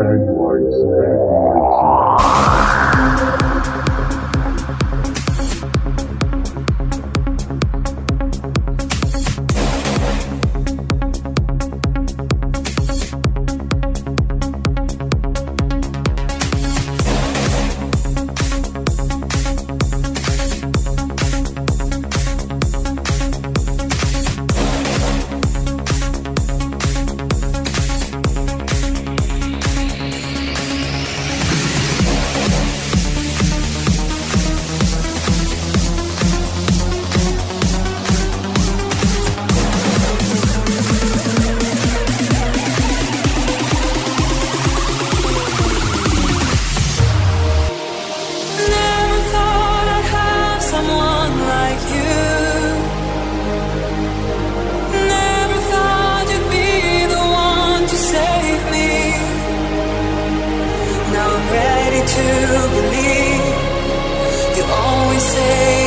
Edwards. Edwards. Thank